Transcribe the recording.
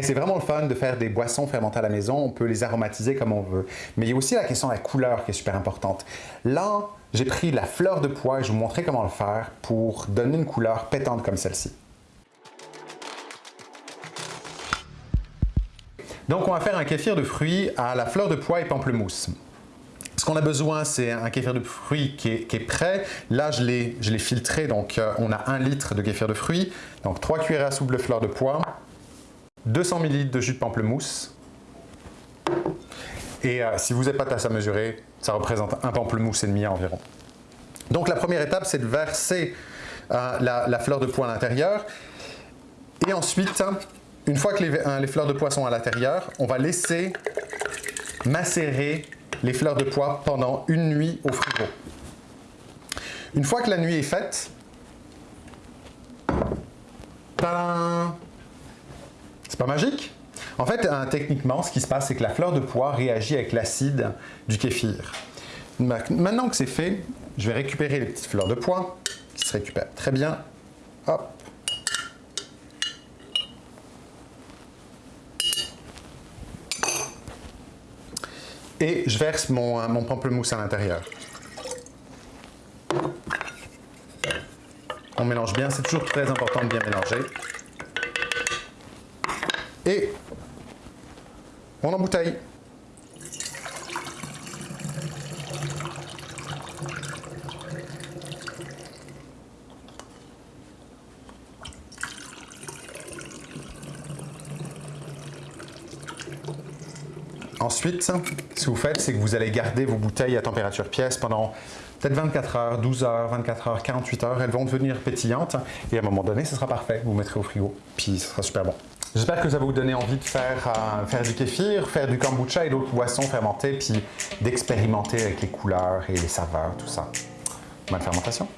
C'est vraiment le fun de faire des boissons fermentées à la maison, on peut les aromatiser comme on veut. Mais il y a aussi la question de la couleur qui est super importante. Là, j'ai pris la fleur de pois et je vais vous montrer comment le faire pour donner une couleur pétante comme celle-ci. Donc, on va faire un kéfir de fruits à la fleur de pois et pamplemousse. Ce qu'on a besoin, c'est un kéfir de fruits qui est, prêt. Là, je l'ai filtré, donc euh, on a un litre de kéfir de fruits. Donc, 3 cuillères à soupe de fleur de pois, 200 ml de jus de pamplemousse. Et euh, si vous n'avez pas tasse à mesurer, ça représente un pamplemousse et demi environ. Donc, la première étape, c'est de verser euh, la, fleur de pois à l'intérieur. Et ensuite, une fois que les, les fleurs de pois sont à l'intérieur, on va laisser macérer les fleurs de pois pendant une nuit au frigo. Une fois que la nuit est faite, c'est pas magique? En fait, hein, techniquement, ce qui se passe, c'est que la fleur de pois réagit avec l'acide du kéfir. Maintenant que c'est fait, je vais récupérer les petites fleurs de pois, qui se récupèrent très bien. Hop. et je verse euh, mon pamplemousse à l'intérieur. On mélange bien, c'est toujours très important de bien mélanger. Et on embouteille. Ensuite, ce que vous faites, c'est que vous allez garder vos bouteilles à température pièce pendant peut-être 24 heures, 12 heures, 24 heures, 48 heures. Elles vont devenir pétillantes et à un moment donné, ce sera parfait. Vous mettrez au frigo, puis ce sera super bon. J'espère que ça va vous donner envie de faire, euh, faire du kéfir, faire du kombucha et d'autres boissons fermentées, puis d'expérimenter avec les couleurs et les saveurs, tout ça. Bonne fermentation!